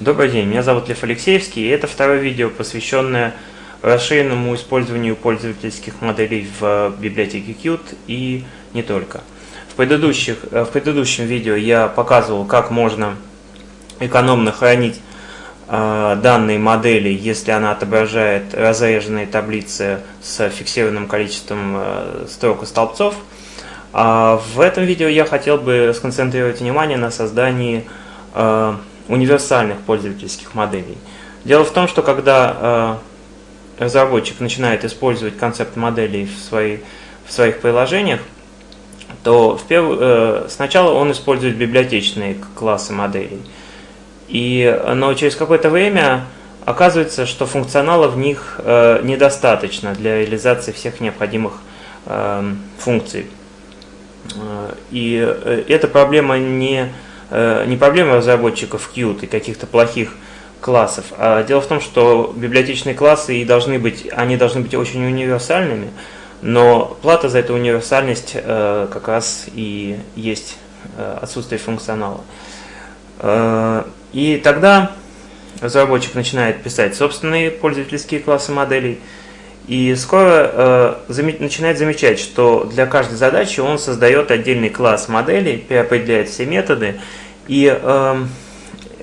Добрый день, меня зовут Лев Алексеевский, и это второе видео, посвященное расширенному использованию пользовательских моделей в библиотеке Qt и не только. В, предыдущих, в предыдущем видео я показывал, как можно экономно хранить э, данные модели, если она отображает разреженные таблицы с фиксированным количеством э, строк и столбцов. А в этом видео я хотел бы сконцентрировать внимание на создании э, универсальных пользовательских моделей. Дело в том, что когда э, разработчик начинает использовать концепт моделей в, свои, в своих приложениях, то в перв... э, сначала он использует библиотечные классы моделей. И, но через какое-то время оказывается, что функционала в них э, недостаточно для реализации всех необходимых э, функций. И эта проблема не, не проблема разработчиков Qt и каких-то плохих классов, а дело в том, что библиотечные классы и должны быть, они должны быть очень универсальными, но плата за эту универсальность как раз и есть отсутствие функционала. И тогда разработчик начинает писать собственные пользовательские классы моделей, и скоро э, начинает замечать, что для каждой задачи он создает отдельный класс моделей, переопределяет все методы. И, эм,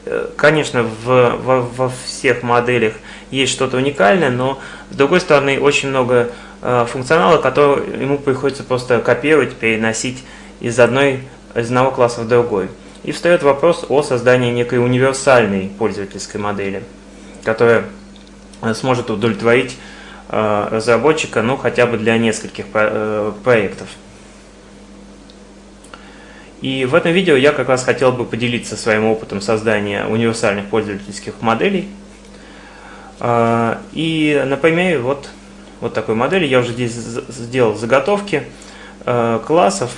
э, конечно, в, во, во всех моделях есть что-то уникальное, но, с другой стороны, очень много э, функционала, который ему приходится просто копировать, переносить из, одной, из одного класса в другой. И встает вопрос о создании некой универсальной пользовательской модели, которая э, сможет удовлетворить разработчика, ну хотя бы для нескольких э, проектов. И в этом видео я как раз хотел бы поделиться своим опытом создания универсальных пользовательских моделей. Э, и на примере вот, вот такой модели я уже здесь сделал заготовки классов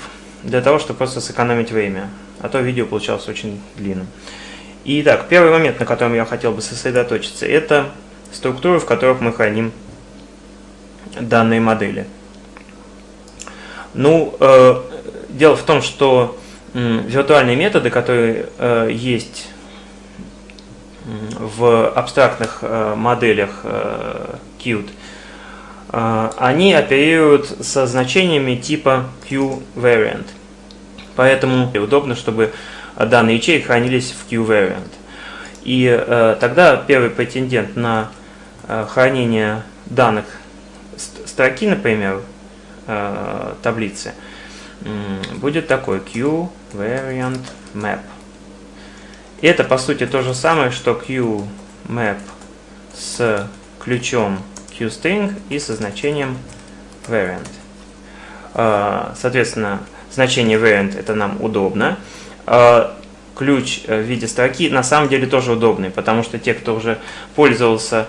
для того, чтобы просто сэкономить время. А то видео получалось очень длинным. Итак, первый момент, на котором я хотел бы сосредоточиться, это структуры, в которых мы храним данной модели. Ну, э, дело в том, что э, виртуальные методы, которые э, есть в абстрактных э, моделях э, Qt, э, они оперируют со значениями типа QVariant. Поэтому удобно, чтобы данные ячейки хранились в QVariant. И э, тогда первый претендент на э, хранение данных строки, например, э, таблицы, будет такой Q variant map. Это по сути то же самое, что Q map с ключом QString и со значением variant. Э, соответственно, значение variant это нам удобно. Э, ключ в виде строки на самом деле тоже удобный, потому что те, кто уже пользовался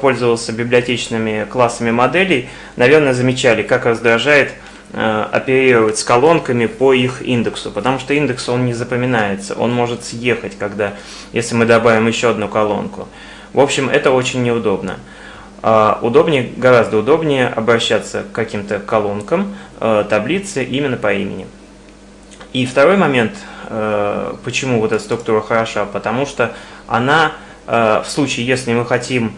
пользовался библиотечными классами моделей, наверное, замечали, как раздражает э, оперировать с колонками по их индексу, потому что индекс он не запоминается, он может съехать, когда, если мы добавим еще одну колонку. В общем, это очень неудобно. А удобнее, гораздо удобнее обращаться к каким-то колонкам э, таблицы именно по имени. И второй момент, почему вот эта структура хороша, потому что она в случае, если мы хотим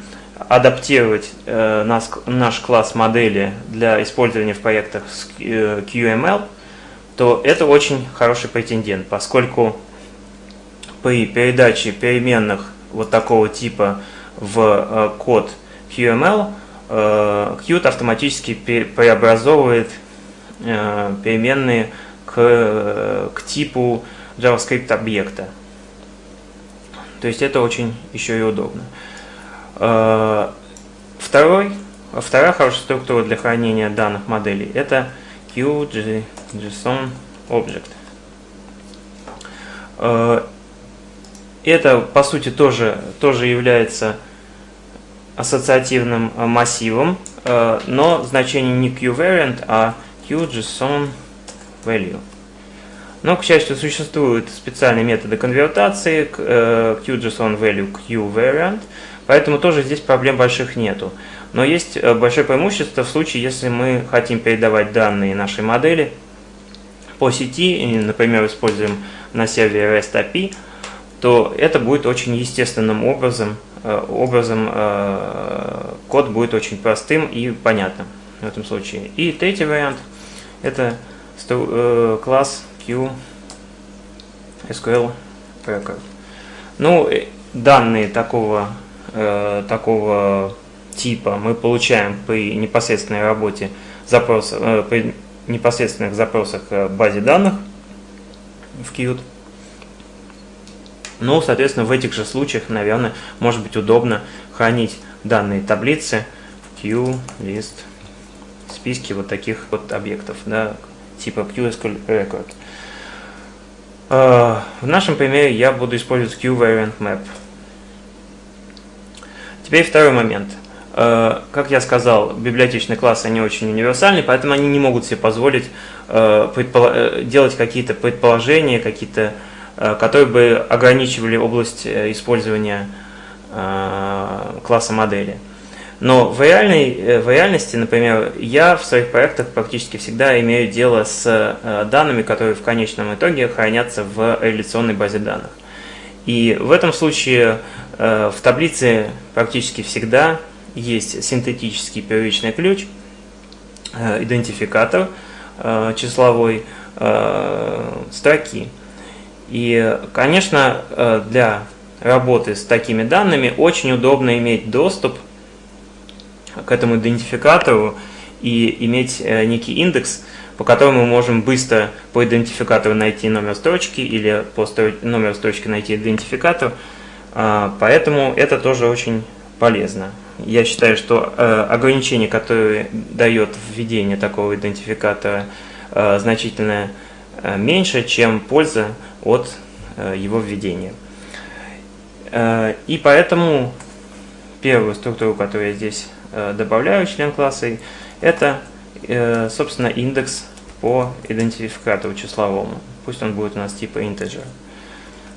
адаптировать э, наш, наш класс модели для использования в проектах с э, QML, то это очень хороший претендент, поскольку при передаче переменных вот такого типа в э, код QML, э, Qt автоматически преобразовывает э, переменные к, э, к типу JavaScript объекта. То есть это очень еще и удобно. Э, второй, вторая хорошая структура для хранения данных моделей – это QJSON Object. Э, это, по сути, тоже, тоже является ассоциативным массивом, э, но значение не QVariant, а QJSON Value. Но, к счастью, существуют специальные методы конвертации к QJSON Value к QVariant, Поэтому тоже здесь проблем больших нету. Но есть э, большое преимущество в случае, если мы хотим передавать данные нашей модели по сети, например, используем на сервере REST API, то это будет очень естественным образом, образом код будет очень простым и понятным в этом случае. И третий вариант – это класс SQL Record. Ну, данные такого, такого типа мы получаем при непосредственной работе запрос, э, при непосредственных запросах в базе данных в Qt. Ну, соответственно, в этих же случаях, наверное, может быть удобно хранить данные таблицы в QList списке вот таких вот объектов, да, типа QSQL Record. Э, в нашем примере я буду использовать QVariantMap. Теперь второй момент – Э, как я сказал, библиотечные классы, они очень универсальны, поэтому они не могут себе позволить э, делать какие-то предположения, какие-то, которые бы ограничивали область использования класса модели. Но в, реальной, в реальности, например, я в своих проектах практически всегда имею дело с данными, которые в конечном итоге хранятся в реляционной базе данных. И в этом случае в таблице практически всегда есть синтетический первичный ключ, э, идентификатор э, числовой э, строки. И, конечно, для работы с такими данными очень удобно иметь доступ этому идентификатору и иметь некий индекс, по которому мы можем быстро по идентификатору найти номер строчки или по номеру строчки найти идентификатор. Поэтому это тоже очень полезно я считаю, что э, ограничение, которое дает введение такого идентификатора, э, значительно э, меньше, чем польза от э, его введения. Э, и поэтому первую структуру, которую я здесь э, добавляю член класса, это, э, собственно, индекс по идентификатору числовому. Пусть он будет у нас типа integer.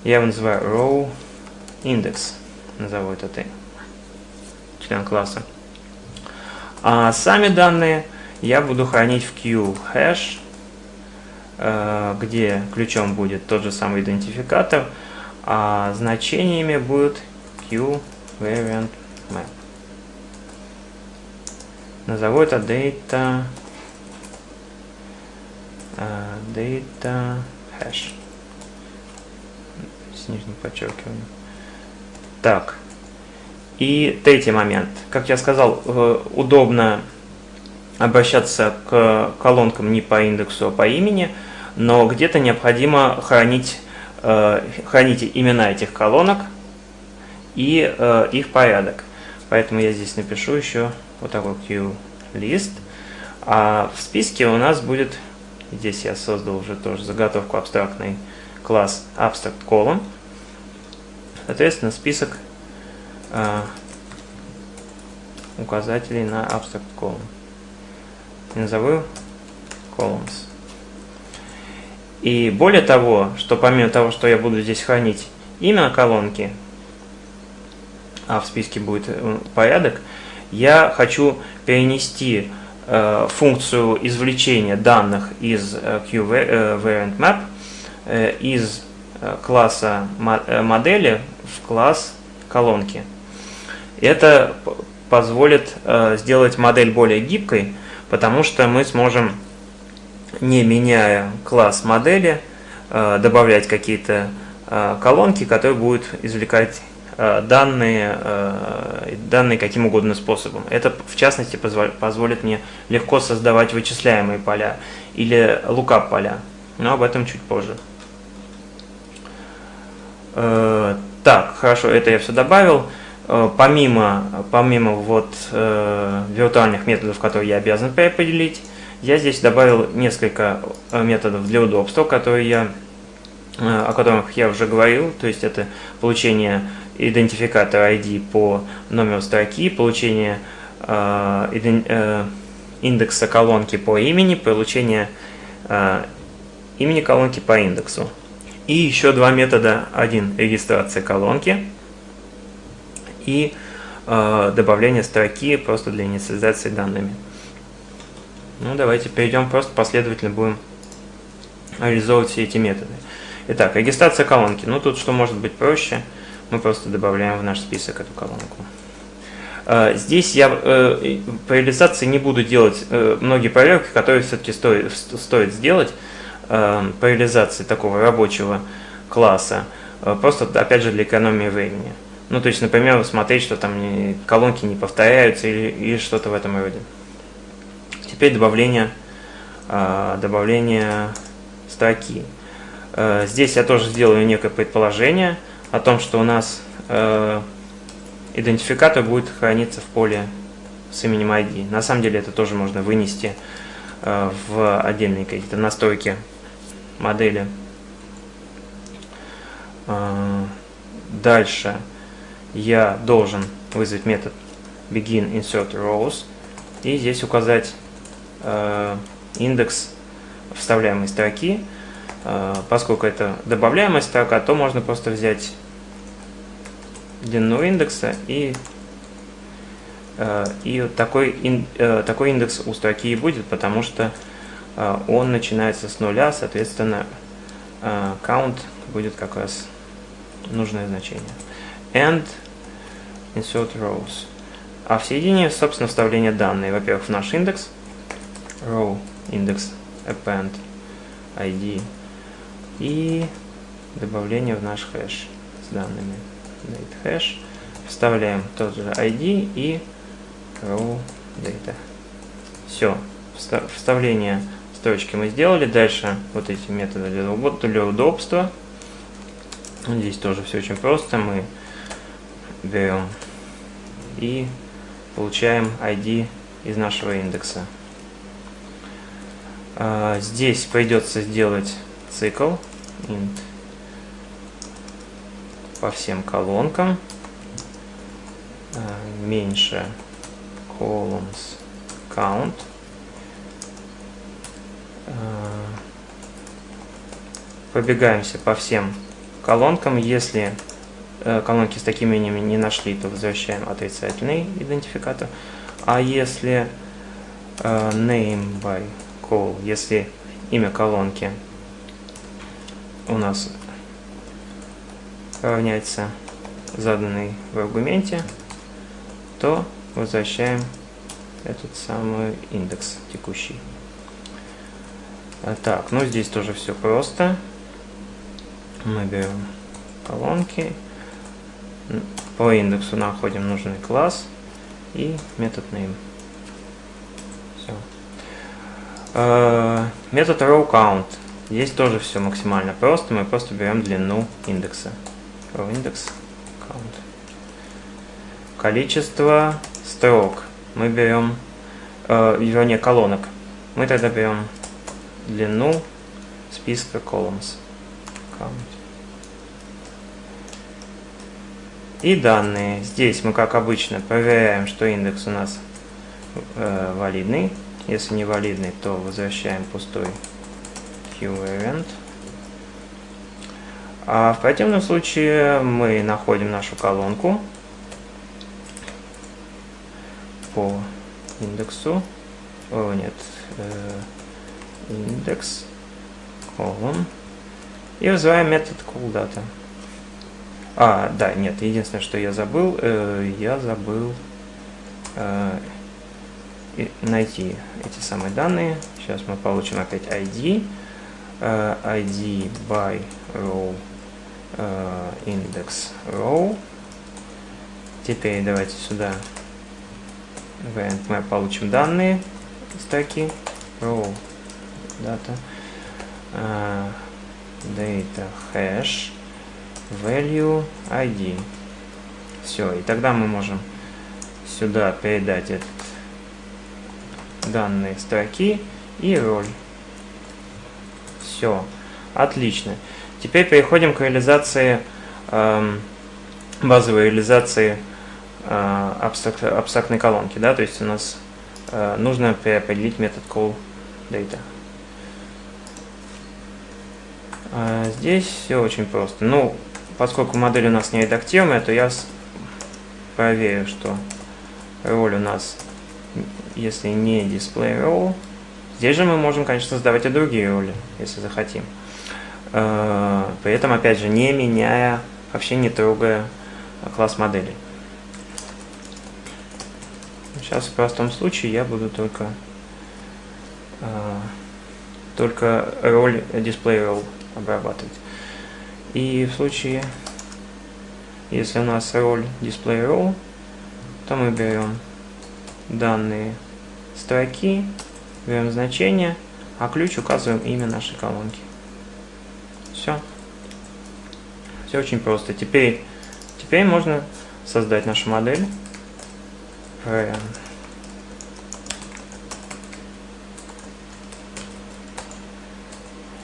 Я его называю row index, назову это ты член класса. А сами данные я буду хранить в QHash, э, где ключом будет тот же самый идентификатор, а значениями будет QVariantMap. Назову это data, uh, data hash с нижним подчеркиванием. Так, и третий момент. Как я сказал, э, удобно обращаться к колонкам не по индексу, а по имени, но где-то необходимо хранить, э, хранить имена этих колонок и э, их порядок. Поэтому я здесь напишу еще вот такой QList. А в списке у нас будет, здесь я создал уже тоже заготовку абстрактный класс abstract column. Соответственно, список а, указателей на abstract column. Назову columns. И более того, что помимо того, что я буду здесь хранить имя колонки, а в списке будет э, порядок, я хочу перенести э, функцию извлечения данных из э, QVariantMap э, из класса модели в класс колонки. Это позволит сделать модель более гибкой, потому что мы сможем, не меняя класс модели, добавлять какие-то колонки, которые будут извлекать данные, данные каким угодно способом. Это, в частности, позволит мне легко создавать вычисляемые поля или lookup поля, но об этом чуть позже. Так, хорошо, это я все добавил. Э, помимо, помимо вот, э, виртуальных методов, которые я обязан переопределить, я здесь добавил несколько э, методов для удобства, которые я, э, о которых я уже говорил. То есть это получение идентификатора ID по номеру строки, получение э, иден, э, индекса колонки по имени, получение э, имени колонки по индексу. И еще два метода. Один – регистрация колонки – и э, добавление строки просто для инициализации данными. Ну, давайте перейдем, просто последовательно будем реализовывать все эти методы. Итак, регистрация колонки. Ну, тут что может быть проще, мы просто добавляем в наш список эту колонку. А, здесь я э, по реализации не буду делать э, многие проверки, которые все-таки стоит, стоит сделать э, по реализации такого рабочего класса, просто, опять же, для экономии времени. Ну, то есть, например, смотреть, что там колонки не повторяются или, или что-то в этом роде. Теперь добавление, добавление строки. Здесь я тоже сделаю некое предположение о том, что у нас идентификатор будет храниться в поле с именем ID. На самом деле это тоже можно вынести э, в отдельные какие-то настройки модели. Э, дальше я должен вызвать метод begin insert rows и здесь указать э, индекс вставляемой строки. Поскольку это добавляемая строка, то можно просто взять длину индекса и э, и такой, э, такой индекс у строки и будет, потому что э, он начинается с нуля, соответственно, count будет как раз нужное значение. And insert rows. А в середине, собственно, вставление данных. Во-первых, в наш индекс, row индекс append id и добавление в наш хэш с данными date hash, вставляем тот же ID и row data. Все, вставление строчки мы сделали. Дальше вот эти методы для, удобства. Здесь тоже все очень просто. Мы берем и получаем ID из нашего индекса. А, здесь придется сделать цикл int по всем колонкам. Э, меньше columns count. Э, пробегаемся по всем колонкам. Если э, колонки с такими именами не нашли, то возвращаем отрицательный идентификатор. А если name by call, если имя колонки у нас равняется заданный в аргументе, то возвращаем этот самый индекс текущий. А, так, ну здесь тоже все просто. Мы берем колонки, по индексу находим нужный класс и метод name. Все. А, метод row count. Здесь тоже все максимально просто. Мы просто берем длину индекса индекс count. Количество строк мы берем, э, вернее колонок. Мы тогда берем длину списка columns. Count. И данные. Здесь мы, как обычно, проверяем, что индекс у нас э, валидный. Если не валидный, то возвращаем пустой QVariant. А в противном случае мы находим нашу колонку по индексу. О, нет. Э, индекс column. И вызываем метод callData. А, да, нет, единственное, что я забыл, э, я забыл э, найти эти самые данные. Сейчас мы получим опять ID. Э, ID by row индекс row. Теперь давайте сюда мы получим данные строки. Row data uh, data hash value id. Все и тогда мы можем сюда передать этот данные строки и роль. Все отлично Теперь переходим к реализации, э, базовой реализации э, абстрак, абстрактной колонки. Да? То есть у нас э, нужно переопределить метод callData. А здесь все очень просто. Ну, поскольку модель у нас не редактируемая, то я проверю, что роль у нас, если не display role, здесь же мы можем, конечно, создавать и другие роли, если захотим. Э, при этом, опять же, не меняя, вообще не трогая класс модели. Сейчас в простом случае я буду только, э, только роль display role обрабатывать. И в случае, если у нас роль display role, то мы берем данные строки, берем значение, а ключ указываем имя нашей колонки. Все. Все очень просто. Теперь, теперь можно создать нашу модель.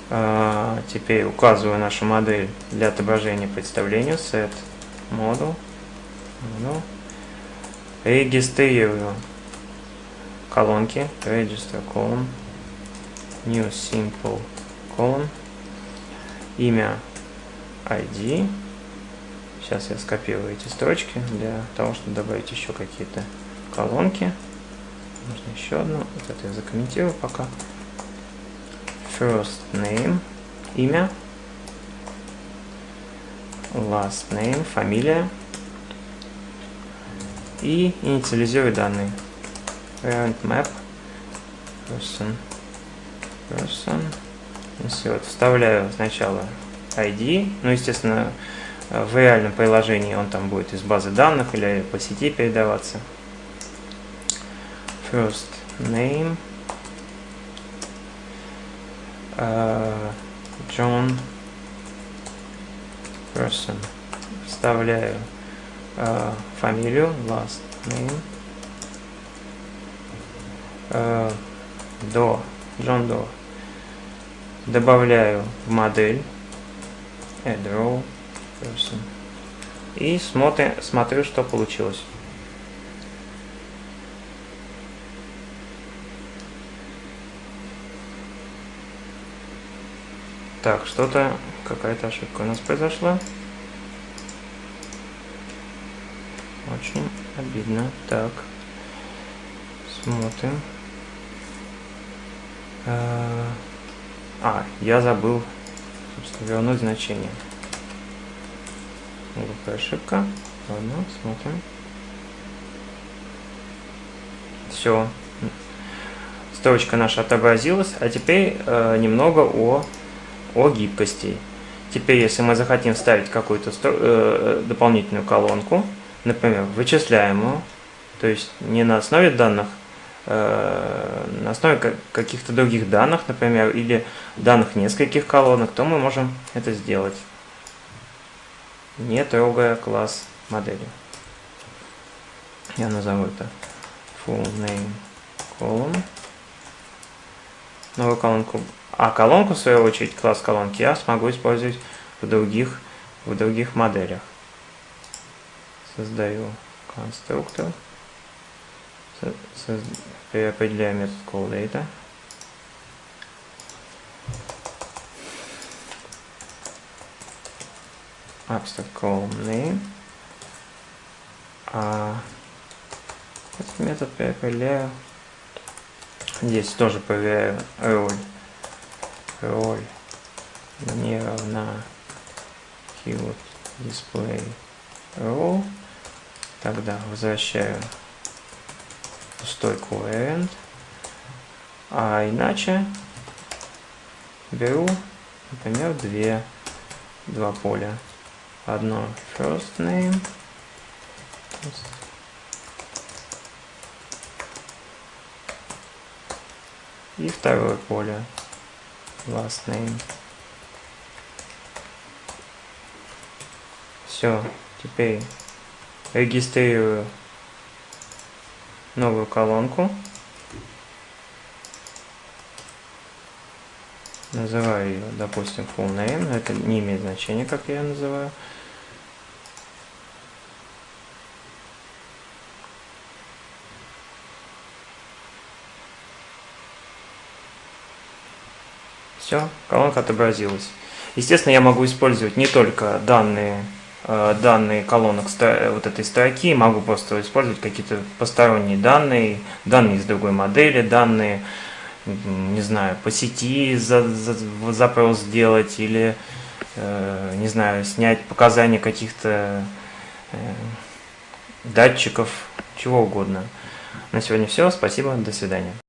А, теперь указываю нашу модель для отображения представления set model, model. регистрирую колонки register column new simple column имя ID сейчас я скопирую эти строчки для того чтобы добавить еще какие-то колонки. Можно еще одну. Вот это я закомментирую пока. First name, имя, last name, фамилия. И инициализирую данные. Parent map, person, person, insert. Вставляю сначала ID, ну, естественно, в реальном приложении он там будет из базы данных или по сети передаваться. First name, uh, John person. Вставляю uh, фамилию, last name. Uh, до, John До. Добавляю в модель add row person. И смотрю, смотрю, что получилось. Так, что-то, какая-то ошибка у нас произошла. Очень обидно. Так, смотрим. А, я забыл, собственно, вернуть значение. Глупая ошибка. Ладно, смотрим. Все. Строчка наша отобразилась. А теперь э, немного о о гибкости. Теперь, если мы захотим вставить какую-то э, дополнительную колонку, например, вычисляемую, то есть не на основе данных, э, на основе каких-то других данных, например, или данных нескольких колонок, то мы можем это сделать, не трогая класс модели. Я назову это full name column. Новую колонку а колонку, в свою очередь, класс колонки я смогу использовать в других, в других моделях. Создаю конструктор. Переопределяю метод callData. Abstract column name. А этот метод переопределяю. Здесь тоже проверяю роль роль не равна keyword display row, тогда возвращаю пустой coherent, а иначе беру, например, две, два поля. Одно first name, и второе поле last name. Все, теперь регистрирую новую колонку. Называю ее, допустим, full name, но это не имеет значения, как я ее называю. Все, колонка отобразилась. Естественно, я могу использовать не только данные, данные колонок вот этой строки, могу просто использовать какие-то посторонние данные, данные из другой модели, данные, не знаю, по сети за, за, запрос сделать или, э, не знаю, снять показания каких-то э, датчиков, чего угодно. На сегодня все. Спасибо. До свидания.